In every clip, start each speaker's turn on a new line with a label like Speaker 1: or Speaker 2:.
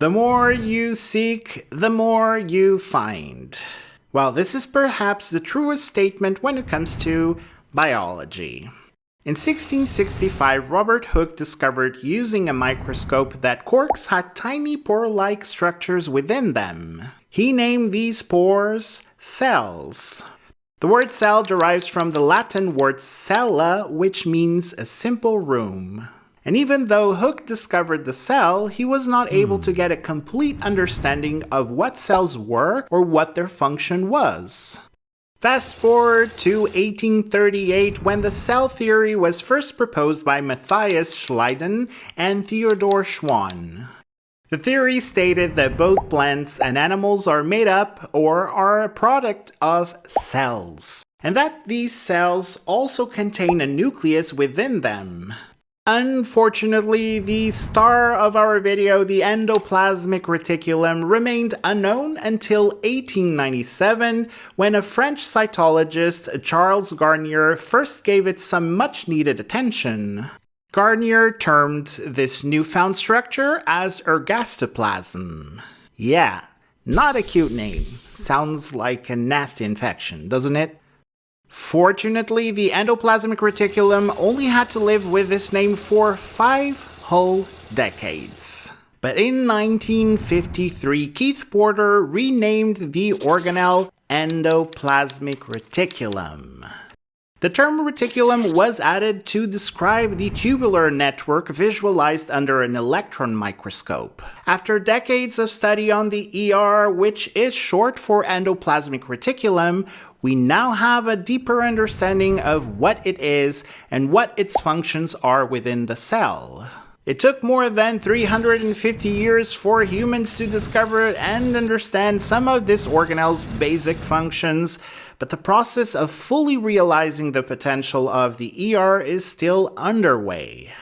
Speaker 1: The more you seek, the more you find. Well, this is perhaps the truest statement when it comes to biology. In 1665, Robert Hooke discovered using a microscope that corks had tiny pore-like structures within them. He named these pores cells. The word cell derives from the Latin word cella, which means a simple room. And even though Hooke discovered the cell, he was not able to hmm. get a complete understanding of what cells were or what their function was. Fast forward to 1838 when the cell theory was first proposed by Matthias Schleiden and Theodor Schwann. The theory stated that both plants and animals are made up or are a product of cells, and that these cells also contain a nucleus within them. Unfortunately, the star of our video, the endoplasmic reticulum, remained unknown until 1897 when a French cytologist, Charles Garnier, first gave it some much needed attention. Garnier termed this newfound structure as ergastoplasm. Yeah, not a cute name. Sounds like a nasty infection, doesn't it? Fortunately, the endoplasmic reticulum only had to live with this name for five whole decades. But in 1953, Keith Porter renamed the organelle endoplasmic reticulum. The term reticulum was added to describe the tubular network visualized under an electron microscope. After decades of study on the ER, which is short for endoplasmic reticulum, we now have a deeper understanding of what it is and what its functions are within the cell. It took more than 350 years for humans to discover and understand some of this organelle's basic functions, but the process of fully realizing the potential of the ER is still underway.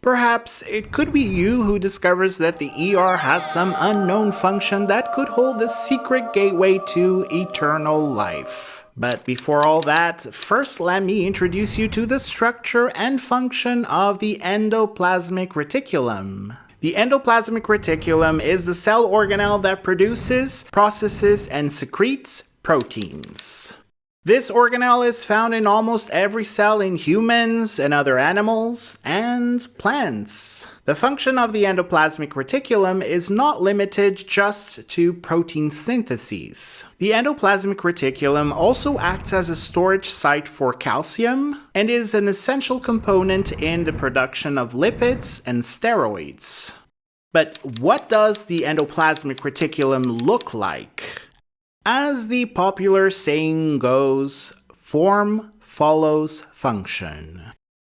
Speaker 1: Perhaps it could be you who discovers that the ER has some unknown function that could hold the secret gateway to eternal life. But before all that, first let me introduce you to the structure and function of the endoplasmic reticulum. The endoplasmic reticulum is the cell organelle that produces, processes, and secretes proteins. This organelle is found in almost every cell in humans and other animals and plants. The function of the endoplasmic reticulum is not limited just to protein syntheses. The endoplasmic reticulum also acts as a storage site for calcium and is an essential component in the production of lipids and steroids. But what does the endoplasmic reticulum look like? As the popular saying goes, form follows function.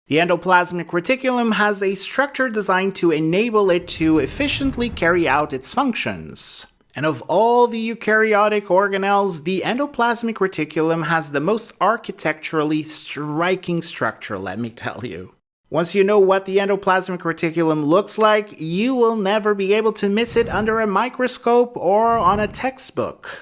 Speaker 1: The endoplasmic reticulum has a structure designed to enable it to efficiently carry out its functions. And of all the eukaryotic organelles, the endoplasmic reticulum has the most architecturally striking structure, let me tell you. Once you know what the endoplasmic reticulum looks like, you will never be able to miss it under a microscope or on a textbook.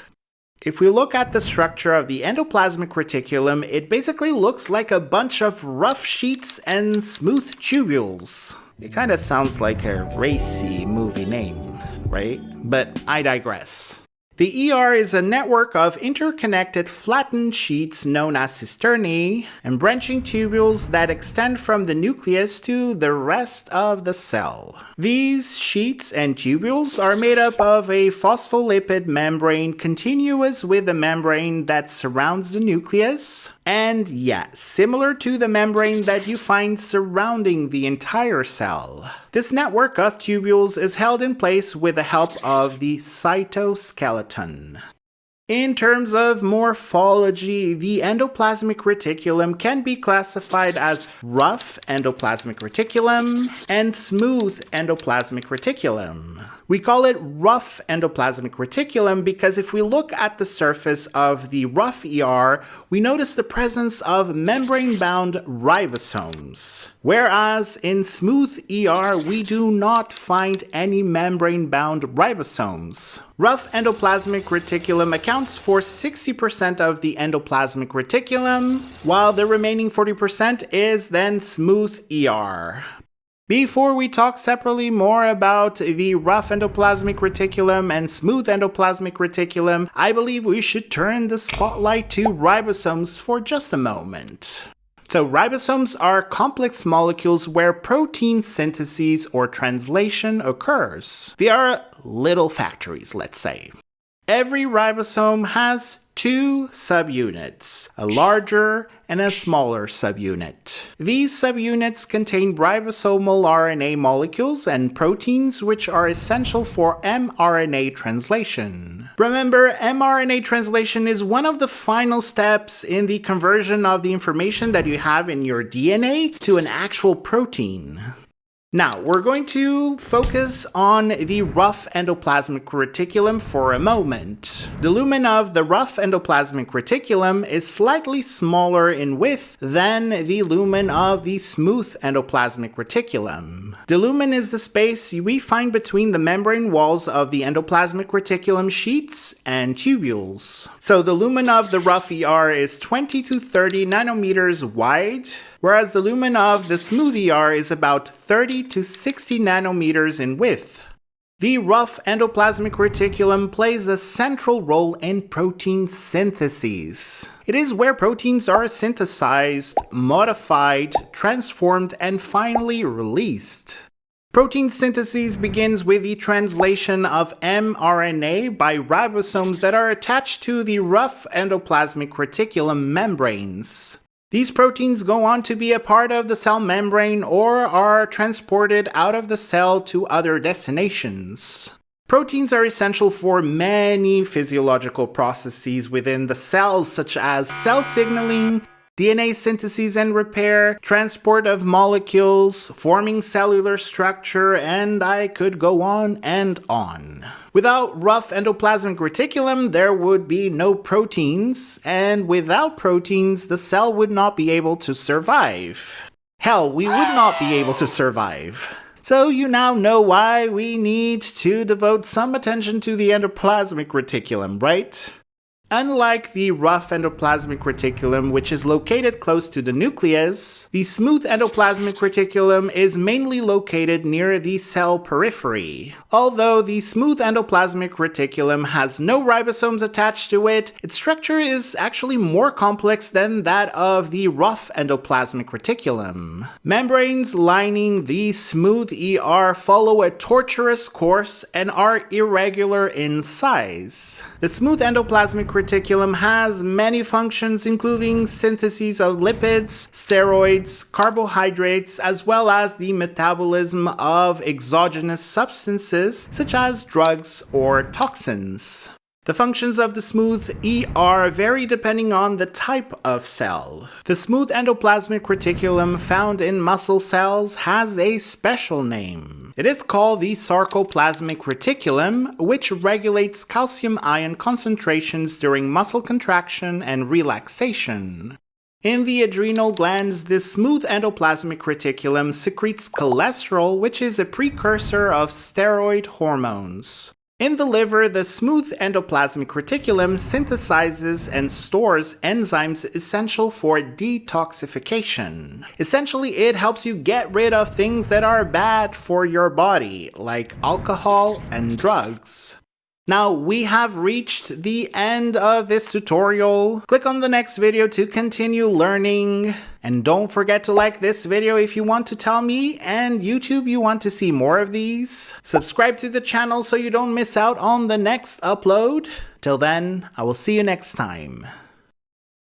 Speaker 1: If we look at the structure of the endoplasmic reticulum, it basically looks like a bunch of rough sheets and smooth tubules. It kind of sounds like a racy movie name, right? But I digress. The ER is a network of interconnected flattened sheets known as cisternae and branching tubules that extend from the nucleus to the rest of the cell. These sheets and tubules are made up of a phospholipid membrane continuous with the membrane that surrounds the nucleus, and yeah, similar to the membrane that you find surrounding the entire cell. This network of tubules is held in place with the help of the cytoskeleton. In terms of morphology, the endoplasmic reticulum can be classified as rough endoplasmic reticulum and smooth endoplasmic reticulum. We call it rough endoplasmic reticulum because if we look at the surface of the rough ER, we notice the presence of membrane-bound ribosomes. Whereas in smooth ER, we do not find any membrane-bound ribosomes. Rough endoplasmic reticulum accounts for 60% of the endoplasmic reticulum, while the remaining 40% is then smooth ER. Before we talk separately more about the rough endoplasmic reticulum and smooth endoplasmic reticulum, I believe we should turn the spotlight to ribosomes for just a moment. So ribosomes are complex molecules where protein synthesis or translation occurs. They are little factories, let's say. Every ribosome has two subunits, a larger and a smaller subunit. These subunits contain ribosomal RNA molecules and proteins which are essential for mRNA translation. Remember, mRNA translation is one of the final steps in the conversion of the information that you have in your DNA to an actual protein. Now, we're going to focus on the rough endoplasmic reticulum for a moment. The lumen of the rough endoplasmic reticulum is slightly smaller in width than the lumen of the smooth endoplasmic reticulum. The lumen is the space we find between the membrane walls of the endoplasmic reticulum sheets and tubules. So the lumen of the rough ER is 20 to 30 nanometers wide, whereas the lumen of the smooth ER is about 30 to 60 nanometers in width. The rough endoplasmic reticulum plays a central role in protein synthesis. It is where proteins are synthesized, modified, transformed, and finally released. Protein synthesis begins with the translation of mRNA by ribosomes that are attached to the rough endoplasmic reticulum membranes. These proteins go on to be a part of the cell membrane or are transported out of the cell to other destinations. Proteins are essential for many physiological processes within the cells such as cell signaling, DNA synthesis and repair, transport of molecules, forming cellular structure, and I could go on and on. Without rough endoplasmic reticulum, there would be no proteins, and without proteins, the cell would not be able to survive. Hell, we would not be able to survive. So you now know why we need to devote some attention to the endoplasmic reticulum, right? Unlike the rough endoplasmic reticulum, which is located close to the nucleus, the smooth endoplasmic reticulum is mainly located near the cell periphery. Although the smooth endoplasmic reticulum has no ribosomes attached to it, its structure is actually more complex than that of the rough endoplasmic reticulum. Membranes lining the smooth ER follow a tortuous course and are irregular in size. The smooth endoplasmic reticulum has many functions including synthesis of lipids, steroids, carbohydrates, as well as the metabolism of exogenous substances such as drugs or toxins. The functions of the smooth ER vary depending on the type of cell. The smooth endoplasmic reticulum found in muscle cells has a special name. It is called the sarcoplasmic reticulum, which regulates calcium ion concentrations during muscle contraction and relaxation. In the adrenal glands, this smooth endoplasmic reticulum secretes cholesterol, which is a precursor of steroid hormones. In the liver, the smooth endoplasmic reticulum synthesizes and stores enzymes essential for detoxification. Essentially, it helps you get rid of things that are bad for your body, like alcohol and drugs. Now we have reached the end of this tutorial. Click on the next video to continue learning. And don't forget to like this video if you want to tell me and YouTube you want to see more of these. Subscribe to the channel so you don't miss out on the next upload. Till then, I will see you next time.